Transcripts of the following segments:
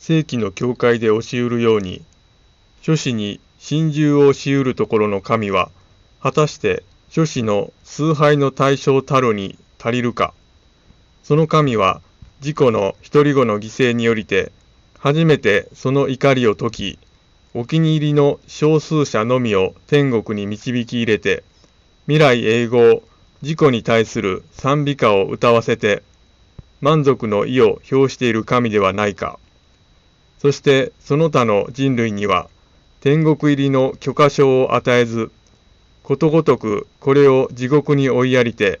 正規の教会で教えるように、諸子に心中をしうるところの神は、果たして諸子の崇拝の対象たるに足りるか。その神は、自己の一人子の犠牲によりて、初めてその怒りを解き、お気に入りの少数者のみを天国に導き入れて、未来永劫、自己に対する賛美歌を歌わせて、満足の意を表している神ではないか。そしてその他の人類には、天国入りの許可証を与えず、ことごとくこれを地獄に追いやりて、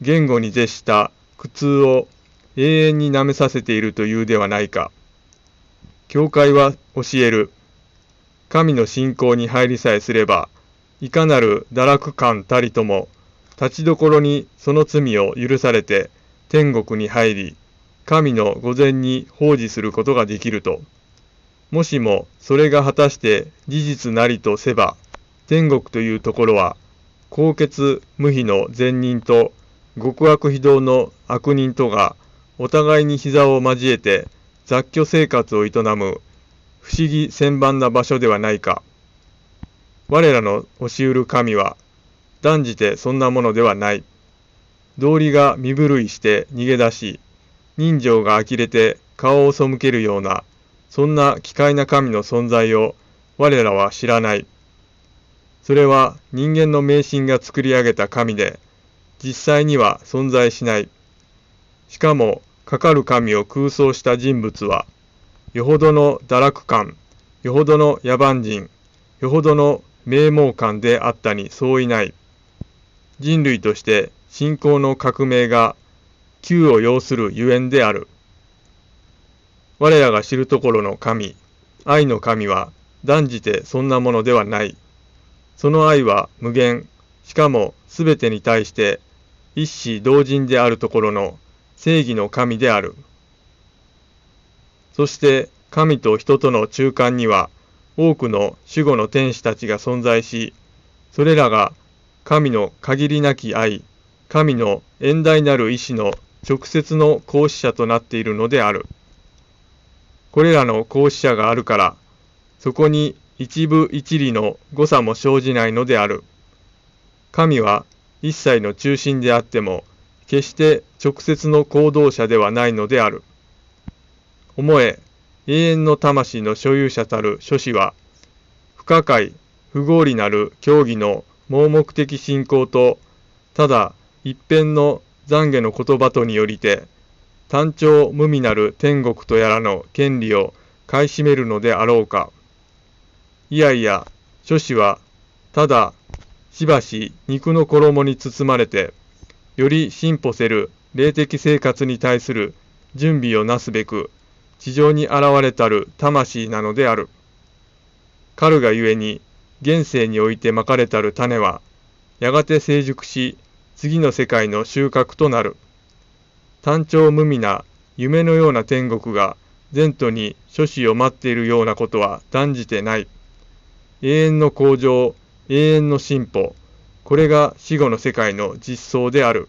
言語に絶した苦痛を永遠に舐めさせているというではないか。教会は教える。神の信仰に入りさえすれば、いかなる堕落感たりとも、立ちどころにその罪を許されて天国に入り、神の御前に奉仕することができると。もしもそれが果たして事実なりとせば、天国というところは、高潔無比の善人と極悪非道の悪人とがお互いに膝を交えて雑居生活を営む不思議千万な場所ではないか。我らの教しうる神は断じてそんなものではない。道理が身震いして逃げ出し、人情が呆れて顔を背けるような、そんな奇怪な神の存在を我らは知らない。それは人間の迷信が作り上げた神で、実際には存在しない。しかも、かかる神を空想した人物は、よほどの堕落感、よほどの野蛮人、よほどの名門感であったに相違ない。人類として信仰の革命が急を要するゆえんである。我らが知るところの神、愛の神は断じてそんなものではない。その愛は無限、しかもすべてに対して一子同人であるところの正義の神である。そして神と人との中間には多くの守護の天使たちが存在し、それらが神の限りなき愛、神の遠大なる意志の直接の行使者となっているのである。これらの行使者があるから、そこに一部一理の誤差も生じないのである。神は一切の中心であっても、決して直接の行動者ではないのである。思え、永遠の魂の所有者たる諸子は、不可解、不合理なる教義の盲目的信仰と、ただ一辺の懺悔の言葉とによりて、単調無味なる天国とやらの権利を買い占めるのであろうか。いやいや、諸子は、ただ、しばし肉の衣に包まれて、より進歩せる霊的生活に対する準備をなすべく、地上に現れたる魂なのである。彼がゆえに、現世においてまかれたる種は、やがて成熟し、次の世界の収穫となる。単調無味な夢のような天国が前途に諸子を待っているようなことは断じてない。永遠の向上、永遠の進歩、これが死後の世界の実相である。